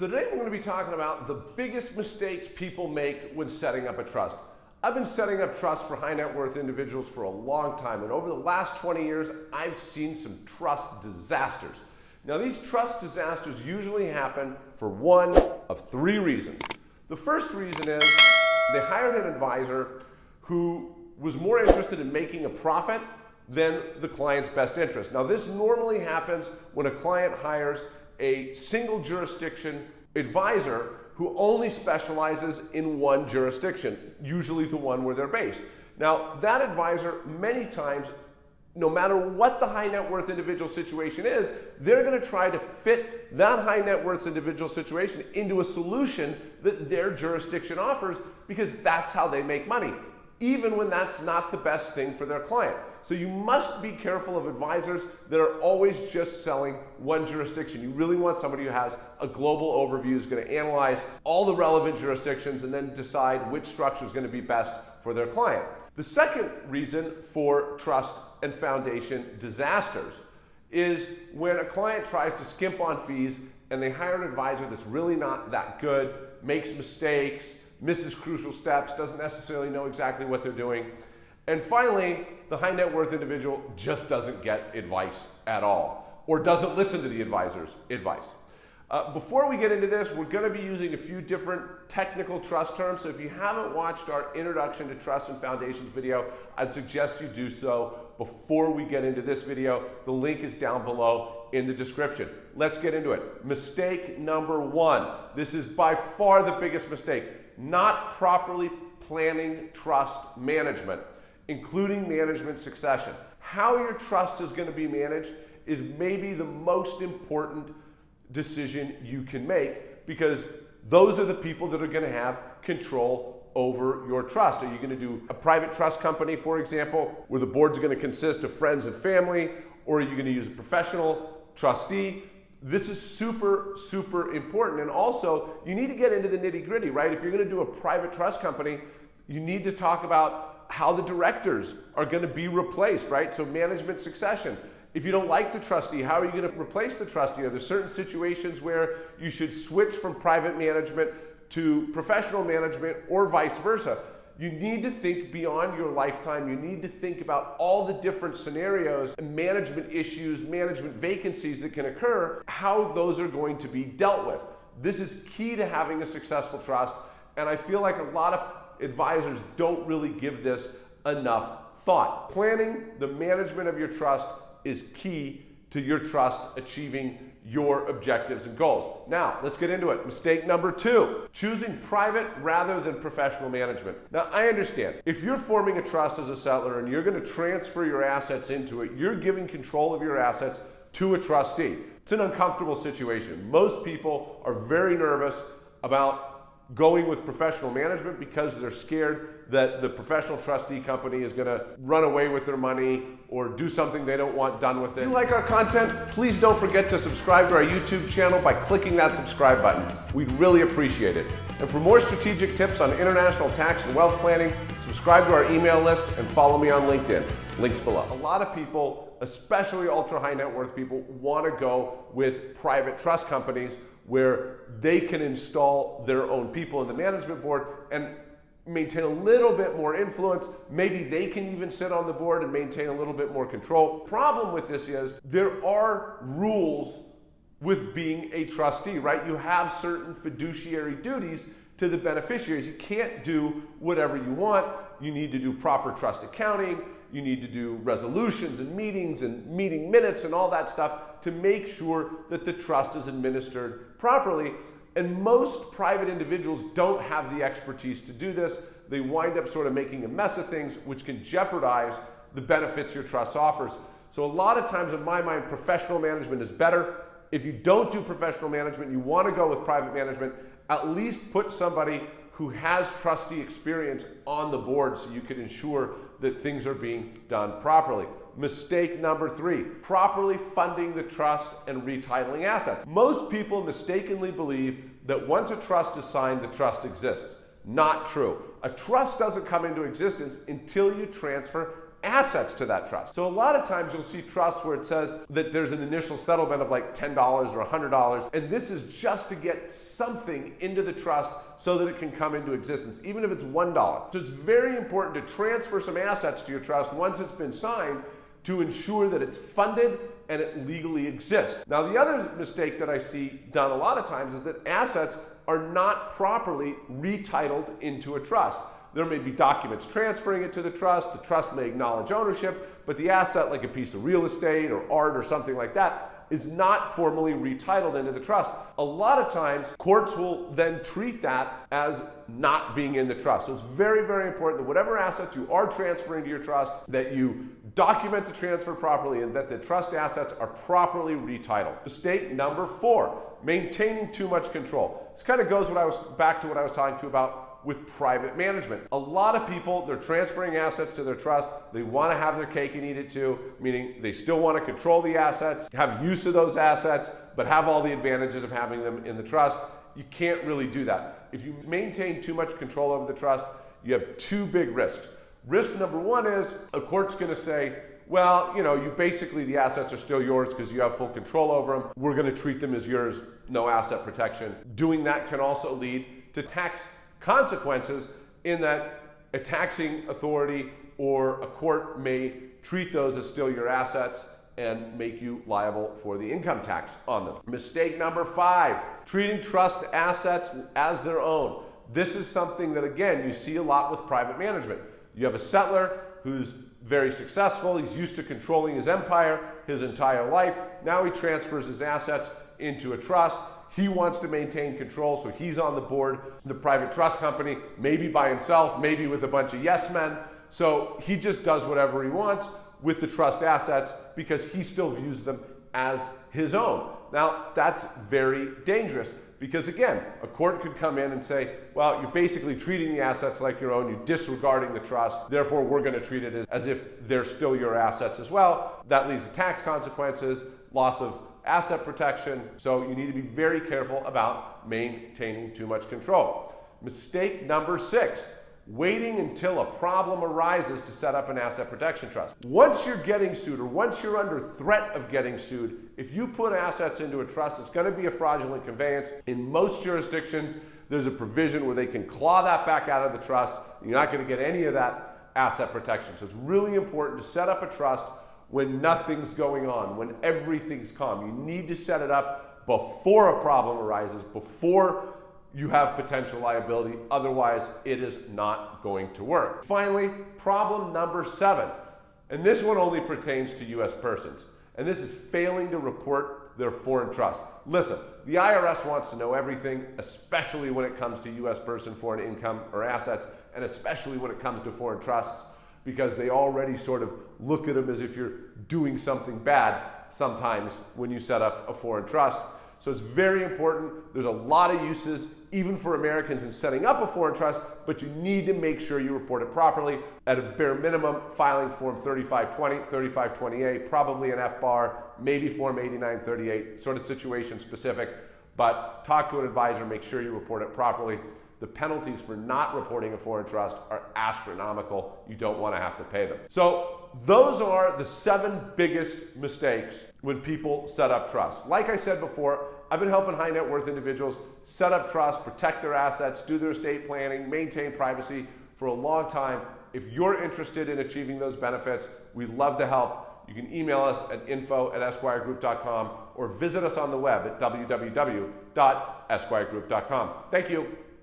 So today we're going to be talking about the biggest mistakes people make when setting up a trust. I've been setting up trusts for high net worth individuals for a long time, and over the last 20 years, I've seen some trust disasters. Now, these trust disasters usually happen for one of three reasons. The first reason is they hired an advisor who was more interested in making a profit than the client's best interest. Now, this normally happens when a client hires a single jurisdiction advisor who only specializes in one jurisdiction, usually the one where they're based. Now, that advisor, many times, no matter what the high net worth individual situation is, they're going to try to fit that high net worth individual situation into a solution that their jurisdiction offers because that's how they make money even when that's not the best thing for their client. So you must be careful of advisors that are always just selling one jurisdiction. You really want somebody who has a global overview, is going to analyze all the relevant jurisdictions and then decide which structure is going to be best for their client. The second reason for trust and foundation disasters is when a client tries to skimp on fees and they hire an advisor that's really not that good, makes mistakes, misses crucial steps, doesn't necessarily know exactly what they're doing. And finally, the high net worth individual just doesn't get advice at all or doesn't listen to the advisor's advice. Uh, before we get into this, we're going to be using a few different technical trust terms. So if you haven't watched our Introduction to Trust and Foundations video, I'd suggest you do so before we get into this video. The link is down below in the description. Let's get into it. Mistake number one. This is by far the biggest mistake not properly planning trust management, including management succession. How your trust is going to be managed is maybe the most important decision you can make because those are the people that are going to have control over your trust. Are you going to do a private trust company, for example, where the board's going to consist of friends and family, or are you going to use a professional trustee? This is super, super important. And also, you need to get into the nitty gritty, right? If you're going to do a private trust company, you need to talk about how the directors are going to be replaced, right? So, management succession. If you don't like the trustee, how are you going to replace the trustee? Are there certain situations where you should switch from private management to professional management or vice versa? You need to think beyond your lifetime. You need to think about all the different scenarios, management issues, management vacancies that can occur, how those are going to be dealt with. This is key to having a successful trust, and I feel like a lot of advisors don't really give this enough thought. Planning the management of your trust is key to your trust achieving your objectives and goals. Now, let's get into it. Mistake number two, choosing private rather than professional management. Now, I understand if you're forming a trust as a settlor and you're going to transfer your assets into it, you're giving control of your assets to a trustee. It's an uncomfortable situation. Most people are very nervous about going with professional management because they're scared that the professional trustee company is going to run away with their money or do something they don't want done with it. If you like our content, please don't forget to subscribe to our YouTube channel by clicking that subscribe button. We'd really appreciate it. And for more strategic tips on international tax and wealth planning, subscribe to our email list and follow me on LinkedIn. Links below. A lot of people, especially ultra high net worth people, want to go with private trust companies where they can install their own people in the management board and maintain a little bit more influence. Maybe they can even sit on the board and maintain a little bit more control. Problem with this is there are rules with being a trustee, right? You have certain fiduciary duties to the beneficiaries. You can't do whatever you want. You need to do proper trust accounting. You need to do resolutions and meetings and meeting minutes and all that stuff to make sure that the trust is administered properly. And most private individuals don't have the expertise to do this. They wind up sort of making a mess of things, which can jeopardize the benefits your trust offers. So, a lot of times, in my mind, professional management is better. If you don't do professional management, you want to go with private management, at least put somebody who has trustee experience on the board so you can ensure that things are being done properly. Mistake number three, properly funding the trust and retitling assets. Most people mistakenly believe that once a trust is signed, the trust exists. Not true. A trust doesn't come into existence until you transfer assets to that trust. So a lot of times you'll see trusts where it says that there's an initial settlement of like $10 or $100, and this is just to get something into the trust so that it can come into existence, even if it's $1. So it's very important to transfer some assets to your trust once it's been signed to ensure that it's funded and it legally exists. Now, the other mistake that I see done a lot of times is that assets are not properly retitled into a trust. There may be documents transferring it to the trust. The trust may acknowledge ownership, but the asset, like a piece of real estate or art or something like that, is not formally retitled into the trust. A lot of times, courts will then treat that as not being in the trust. So it's very, very important that whatever assets you are transferring to your trust, that you document the transfer properly and that the trust assets are properly retitled. Mistake number four, maintaining too much control. This kind of goes what I was back to what I was talking to about with private management. A lot of people, they're transferring assets to their trust. They want to have their cake and eat it too, meaning they still want to control the assets, have use of those assets, but have all the advantages of having them in the trust. You can't really do that. If you maintain too much control over the trust, you have two big risks. Risk number one is a court's going to say, well, you know, you basically, the assets are still yours because you have full control over them. We're going to treat them as yours, no asset protection. Doing that can also lead to tax consequences in that a taxing authority or a court may treat those as still your assets and make you liable for the income tax on them. Mistake number five, treating trust assets as their own. This is something that, again, you see a lot with private management. You have a settlor who's very successful, he's used to controlling his empire his entire life. Now he transfers his assets into a trust. He wants to maintain control, so he's on the board, the private trust company, maybe by himself, maybe with a bunch of yes men. So he just does whatever he wants with the trust assets because he still views them as his own. Now, that's very dangerous because, again, a court could come in and say, well, you're basically treating the assets like your own, you're disregarding the trust, therefore, we're going to treat it as, as if they're still your assets as well. That leads to tax consequences, loss of asset protection. So you need to be very careful about maintaining too much control. Mistake number six, waiting until a problem arises to set up an asset protection trust. Once you're getting sued or once you're under threat of getting sued, if you put assets into a trust, it's going to be a fraudulent conveyance. In most jurisdictions, there's a provision where they can claw that back out of the trust. You're not going to get any of that asset protection. So it's really important to set up a trust when nothing's going on, when everything's calm. You need to set it up before a problem arises, before you have potential liability. Otherwise, it is not going to work. Finally, problem number seven, and this one only pertains to US persons, and this is failing to report their foreign trust. Listen, the IRS wants to know everything, especially when it comes to US person foreign income or assets, and especially when it comes to foreign trusts because they already sort of look at them as if you're doing something bad sometimes when you set up a foreign trust. So it's very important. There's a lot of uses, even for Americans, in setting up a foreign trust, but you need to make sure you report it properly. At a bare minimum, filing Form 3520, 3520A, probably an FBAR, maybe Form 8938, sort of situation specific. But talk to an advisor, make sure you report it properly the penalties for not reporting a foreign trust are astronomical. You don't want to have to pay them. So those are the seven biggest mistakes when people set up trusts. Like I said before, I've been helping high net worth individuals set up trusts, protect their assets, do their estate planning, maintain privacy for a long time. If you're interested in achieving those benefits, we'd love to help. You can email us at info at esquiregroup.com or visit us on the web at www.esquiregroup.com. Thank you.